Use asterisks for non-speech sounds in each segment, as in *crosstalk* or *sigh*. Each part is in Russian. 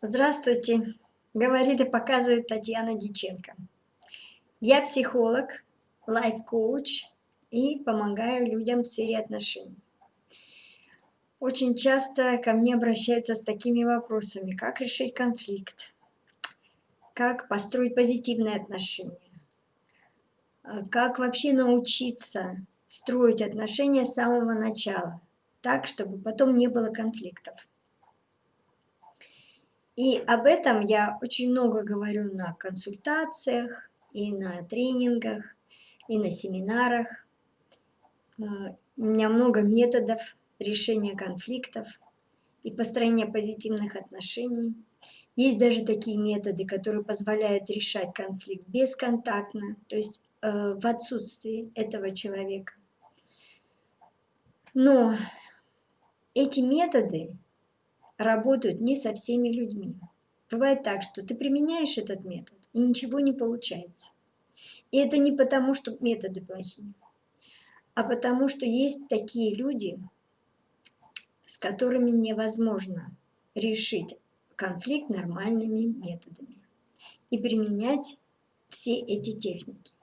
Здравствуйте, говорит и показывает Татьяна Диченко. Я психолог, лайф-коуч и помогаю людям в сфере отношений. Очень часто ко мне обращаются с такими вопросами, как решить конфликт, как построить позитивные отношения, как вообще научиться строить отношения с самого начала, так, чтобы потом не было конфликтов. И об этом я очень много говорю на консультациях, и на тренингах, и на семинарах. А, у меня много методов решения конфликтов и построения позитивных отношений. Есть даже такие методы, которые позволяют решать конфликт бесконтактно, то есть э, в отсутствии этого человека. Но эти методы работают не со всеми людьми. Бывает так, что ты применяешь этот метод, и ничего не получается. И это не потому, что методы плохие, а потому что есть такие люди, с которыми невозможно решить конфликт нормальными методами и применять все эти техники.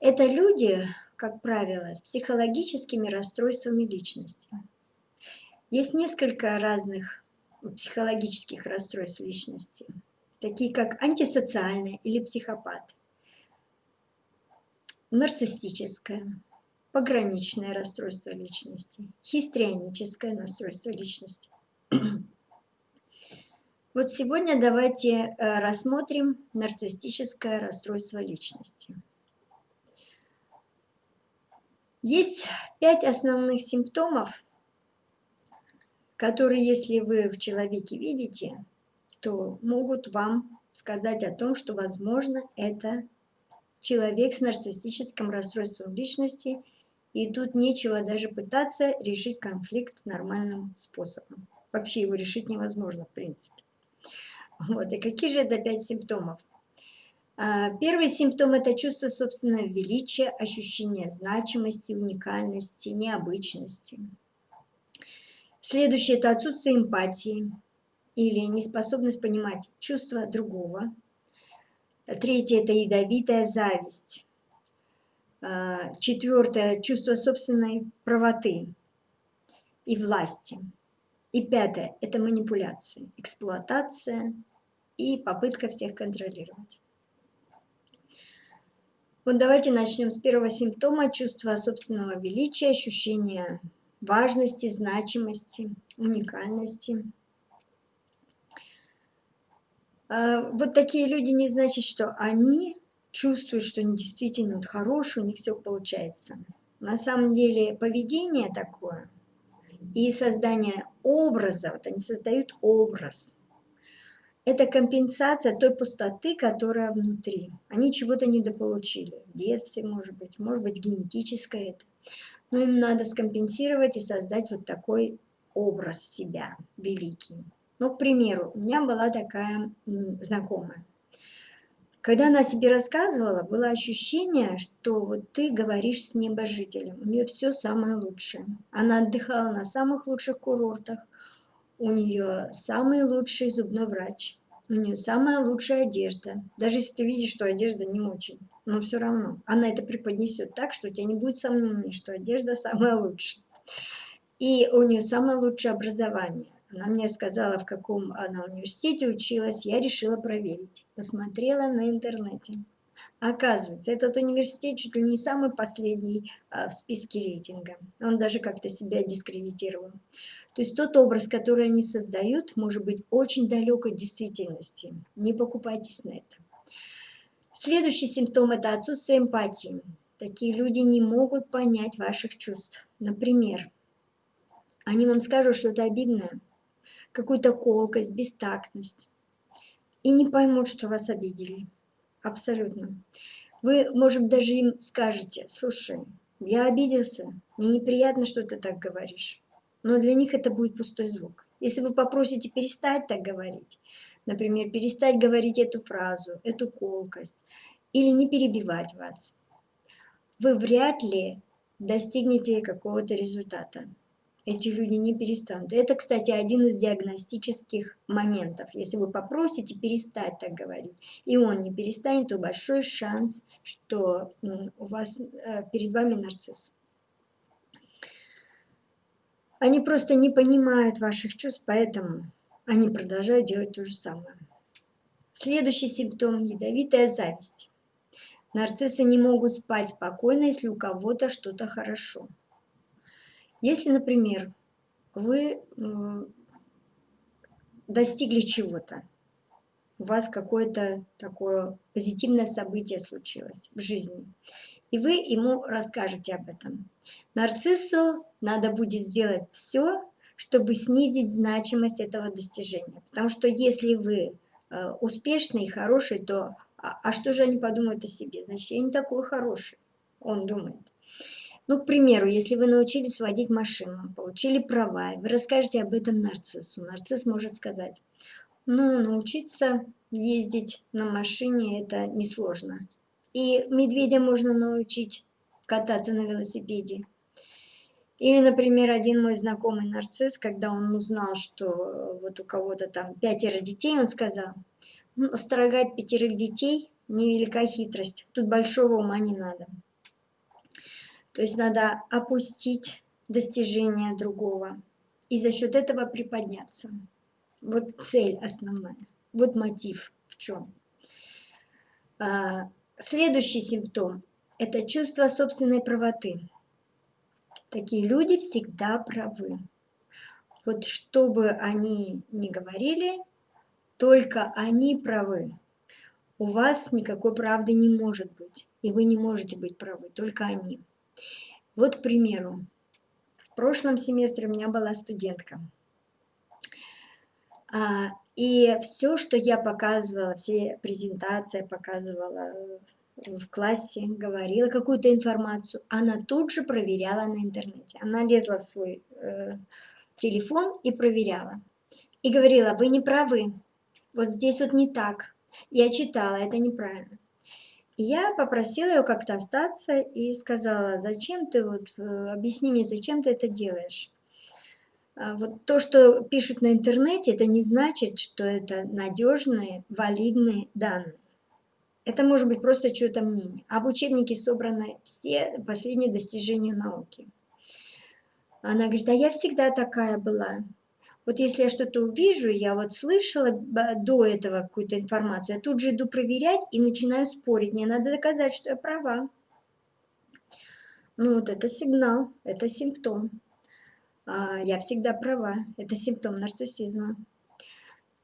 Это люди, как правило, с психологическими расстройствами личности. Есть несколько разных психологических расстройств личности, такие как антисоциальное или психопат, нарциссическое, пограничное расстройство личности, хистрионическое расстройство личности. *clears throat* Вот сегодня давайте э, рассмотрим нарциссическое расстройство личности. Есть пять основных симптомов, которые, если вы в человеке видите, то могут вам сказать о том, что, возможно, это человек с нарциссическим расстройством личности, и тут нечего даже пытаться решить конфликт нормальным способом. Вообще его решить невозможно, в принципе. Вот. И какие же это пять симптомов? А, первый симптом – это чувство собственного величия, ощущение значимости, уникальности, необычности. Следующее – это отсутствие эмпатии или неспособность понимать чувства другого. Третье – это ядовитая зависть. А, четвертое – чувство собственной правоты и власти. И пятое – это манипуляции, эксплуатация и попытка всех контролировать. Вот давайте начнем с первого симптома – чувство собственного величия, ощущение важности, значимости, уникальности. А, вот такие люди не значит, что они чувствуют, что они действительно вот хорошие, у них все получается. На самом деле поведение такое и создание образа, вот они создают образ. Это компенсация той пустоты, которая внутри. Они чего-то недополучили. В детстве, может быть, может быть, генетическое это но им надо скомпенсировать и создать вот такой образ себя великий. Ну, к примеру, у меня была такая знакомая. Когда она себе рассказывала, было ощущение, что вот ты говоришь с небожителем, у нее все самое лучшее. Она отдыхала на самых лучших курортах, у нее самый лучший зубной врач, у нее самая лучшая одежда. Даже если ты видишь, что одежда не очень, но все равно она это преподнесет так, что у тебя не будет сомнений, что одежда самая лучшая. И у нее самое лучшее образование. Она мне сказала, в каком она университете училась, я решила проверить. Посмотрела на интернете. Оказывается, этот университет чуть ли не самый последний а, в списке рейтинга. Он даже как-то себя дискредитировал. То есть тот образ, который они создают, может быть очень далек от действительности. Не покупайтесь на это. Следующий симптом – это отсутствие эмпатии. Такие люди не могут понять ваших чувств. Например, они вам скажут что-то обидное, какую-то колкость, бестактность, и не поймут, что вас обидели. Абсолютно. Вы, может, даже им скажете, слушай, я обиделся, мне неприятно, что ты так говоришь. Но для них это будет пустой звук. Если вы попросите перестать так говорить, например, перестать говорить эту фразу, эту колкость, или не перебивать вас, вы вряд ли достигнете какого-то результата. эти люди не перестанут. Это, кстати, один из диагностических моментов. Если вы попросите перестать так говорить, и он не перестанет, то большой шанс, что у вас э, перед вами нарцисс. Они просто не понимают ваших чувств, поэтому они продолжают делать то же самое. Следующий симптом – ядовитая зависть. Нарциссы не могут спать спокойно, если у кого-то что-то хорошо. Если, например, вы достигли чего-то, у вас какое-то такое позитивное событие случилось в жизни, и вы ему расскажете об этом. Нарциссу надо будет сделать все, чтобы снизить значимость этого достижения. Потому что если вы э, успешный и хороший, то а, а что же они подумают о себе? Значит, я не такой хороший, он думает. Ну, к примеру, если вы научились водить машину, получили права, вы расскажете об этом нарциссу. Нарцисс может сказать, ну, научиться ездить на машине – это несложно. И медведя можно научить кататься на велосипеде. Или, например, один мой знакомый нарцисс, когда он узнал, что вот у кого-то там пятеро детей, он сказал, строгать пятерых детей – невелика хитрость, тут большого ума не надо. То есть надо опустить достижения другого и за счет этого приподняться. Вот цель основная, вот мотив в чем. А, следующий симптом – это чувство собственной правоты. Такие люди всегда правы. Вот что бы они ни говорили, только они правы. У вас никакой правды не может быть, и вы не можете быть правы, только они. Вот, к примеру, в прошлом семестре у меня была студентка. А, и все, что я показывала, все презентации показывала в классе, говорила какую-то информацию, она тут же проверяла на интернете. Она лезла в свой э, телефон и проверяла. И говорила, вы не правы, вот здесь вот не так. Я читала, это неправильно я попросила ее как-то остаться и сказала, зачем ты, вот, э, объясни мне, зачем ты это делаешь. А вот то, что пишут на интернете, это не значит, что это надежные, валидные данные. Это может быть просто чье-то мнение. А в учебнике собраны все последние достижения науки. Она говорит, а я всегда такая была. Вот если я что-то увижу, я вот слышала до этого какую-то информацию, я тут же иду проверять и начинаю спорить. Мне надо доказать, что я права. Ну вот это сигнал, это симптом. А, я всегда права, это симптом нарциссизма.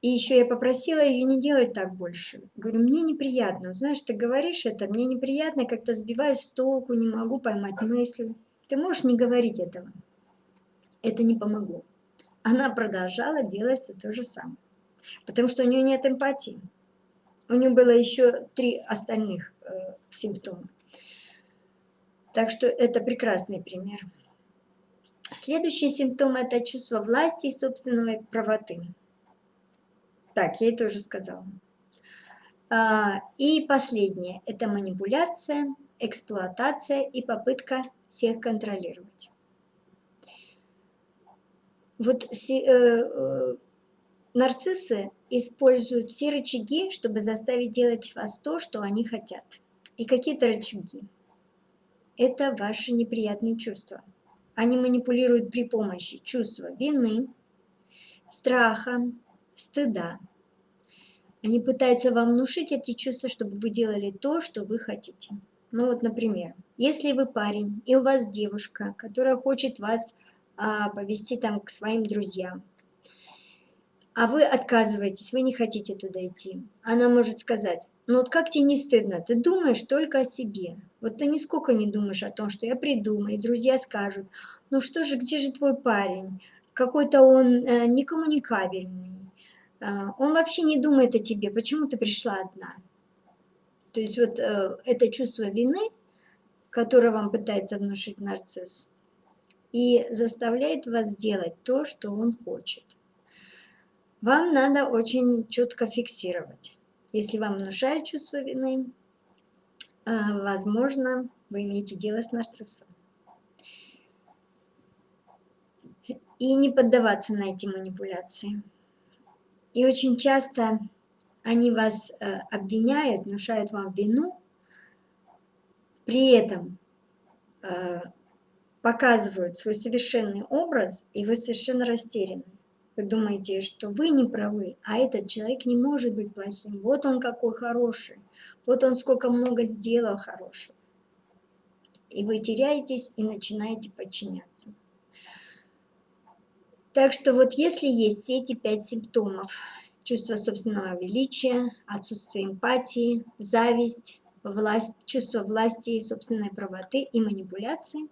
И еще я попросила ее не делать так больше. Говорю, мне неприятно. Знаешь, ты говоришь это, мне неприятно, как-то сбиваюсь с толку, не могу поймать мысль. Ты можешь не говорить этого. Это не помогло она продолжала делать все то же самое. Потому что у нее нет эмпатии. У нее было еще три остальных э, симптома. Так что это прекрасный пример. Следующий симптом – это чувство власти и собственной правоты. Так, я это уже сказала. А, и последнее – это манипуляция, эксплуатация и попытка всех контролировать. Вот э, э, нарциссы используют все рычаги, чтобы заставить делать вас то, что они хотят. И какие-то рычаги. Это ваши неприятные чувства. Они манипулируют при помощи чувства вины, страха, стыда. Они пытаются вам внушить эти чувства, чтобы вы делали то, что вы хотите. Ну вот, например, если вы парень, и у вас девушка, которая хочет вас а, повести там к своим друзьям. А вы отказываетесь, вы не хотите туда идти. Она может сказать, ну вот как тебе не стыдно, ты думаешь только о себе. Вот ты нисколько не думаешь о том, что я приду, мои друзья скажут, ну что же, где же твой парень? Какой-то он э, некоммуникабельный. Э, он вообще не думает о тебе, почему ты пришла одна? То есть вот э, это чувство вины, которое вам пытается внушить нарцисс, и заставляет вас делать то, что он хочет. Вам надо очень четко фиксировать. Если вам внушает чувство вины, а, возможно, вы имеете дело с нарциссом. и не поддаваться на эти манипуляции. И очень часто они вас э, обвиняют, внушают вам вину, при этом э, показывают свой совершенный образ, и вы совершенно растеряны. Вы думаете, что вы не правы, а этот человек не может быть плохим. Вот он какой хороший, вот он сколько много сделал хорошего. И вы теряетесь и начинаете подчиняться. Так что вот если есть все эти пять симптомов, чувство собственного величия, отсутствие эмпатии, зависть, власть, чувство власти и собственной правоты и манипуляции,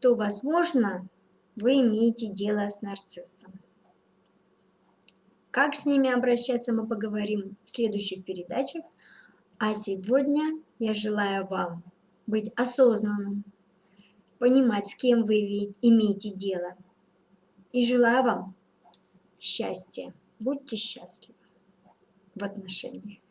то, возможно, вы имеете дело с нарциссом. Как с ними обращаться, мы поговорим в следующих передачах. А сегодня я желаю вам быть осознанным, понимать, с кем вы имеете дело. И желаю вам счастья. Будьте счастливы в отношениях.